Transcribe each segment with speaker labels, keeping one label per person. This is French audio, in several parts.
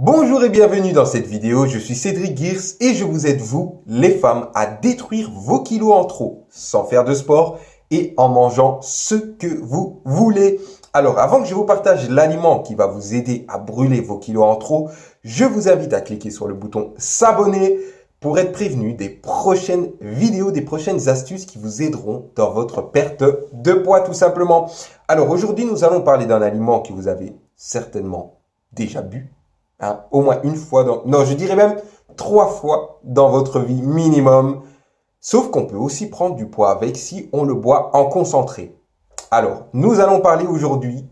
Speaker 1: Bonjour et bienvenue dans cette vidéo, je suis Cédric Gears et je vous aide vous, les femmes, à détruire vos kilos en trop sans faire de sport et en mangeant ce que vous voulez. Alors avant que je vous partage l'aliment qui va vous aider à brûler vos kilos en trop, je vous invite à cliquer sur le bouton s'abonner pour être prévenu des prochaines vidéos, des prochaines astuces qui vous aideront dans votre perte de poids tout simplement. Alors aujourd'hui, nous allons parler d'un aliment que vous avez certainement déjà bu Hein, au moins une fois dans... Non, je dirais même trois fois dans votre vie minimum. Sauf qu'on peut aussi prendre du poids avec si on le boit en concentré. Alors, nous allons parler aujourd'hui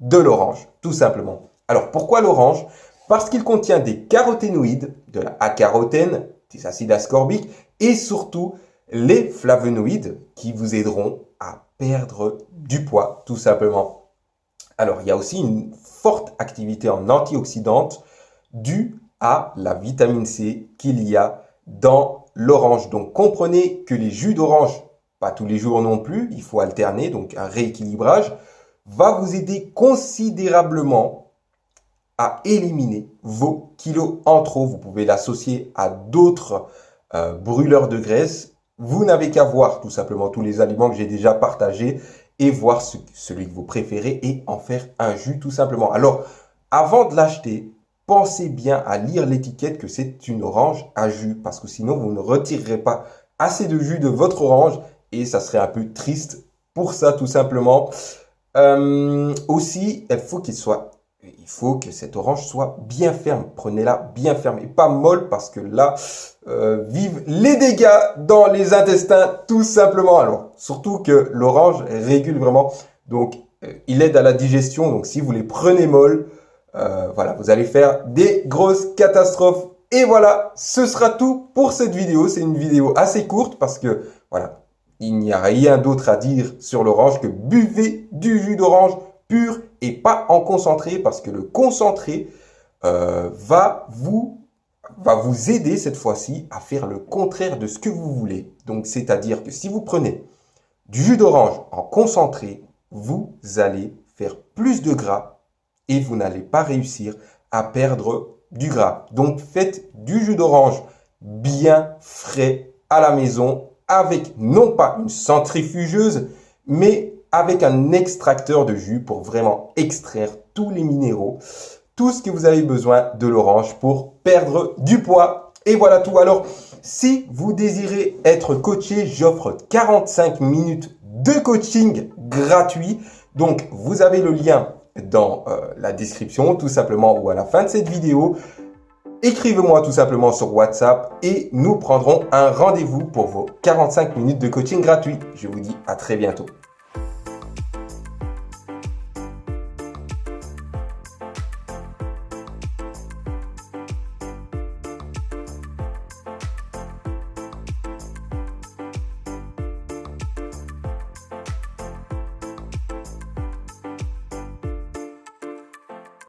Speaker 1: de l'orange, tout simplement. Alors, pourquoi l'orange? Parce qu'il contient des caroténoïdes, de la A-carotène, des acides ascorbiques et surtout les flavonoïdes qui vous aideront à perdre du poids, tout simplement. Alors, il y a aussi une forte activité en antioxydante dû à la vitamine C qu'il y a dans l'orange. Donc comprenez que les jus d'orange, pas tous les jours non plus, il faut alterner, donc un rééquilibrage, va vous aider considérablement à éliminer vos kilos en trop. Vous pouvez l'associer à d'autres euh, brûleurs de graisse. Vous n'avez qu'à voir tout simplement tous les aliments que j'ai déjà partagés et voir celui que vous préférez et en faire un jus tout simplement. Alors, avant de l'acheter, pensez bien à lire l'étiquette que c'est une orange à jus parce que sinon vous ne retirerez pas assez de jus de votre orange et ça serait un peu triste pour ça tout simplement. Euh, aussi, il faut qu'il soit, il faut que cette orange soit bien ferme. Prenez-la bien ferme et pas molle parce que là, euh, vivent les dégâts dans les intestins tout simplement. Alors, surtout que l'orange régule vraiment. Donc, euh, il aide à la digestion. Donc, si vous les prenez molles, euh, voilà, vous allez faire des grosses catastrophes. Et voilà, ce sera tout pour cette vidéo. C'est une vidéo assez courte parce que, voilà, il n'y a rien d'autre à dire sur l'orange que buvez du jus d'orange pur et pas en concentré parce que le concentré euh, va vous va vous aider cette fois-ci à faire le contraire de ce que vous voulez. Donc, c'est-à-dire que si vous prenez du jus d'orange en concentré, vous allez faire plus de gras et vous n'allez pas réussir à perdre du gras. Donc faites du jus d'orange bien frais à la maison avec non pas une centrifugeuse, mais avec un extracteur de jus pour vraiment extraire tous les minéraux, tout ce que vous avez besoin de l'orange pour perdre du poids. Et voilà tout. Alors, si vous désirez être coaché, j'offre 45 minutes de coaching gratuit. Donc, vous avez le lien dans euh, la description tout simplement ou à la fin de cette vidéo. Écrivez-moi tout simplement sur WhatsApp et nous prendrons un rendez-vous pour vos 45 minutes de coaching gratuit. Je vous dis à très bientôt.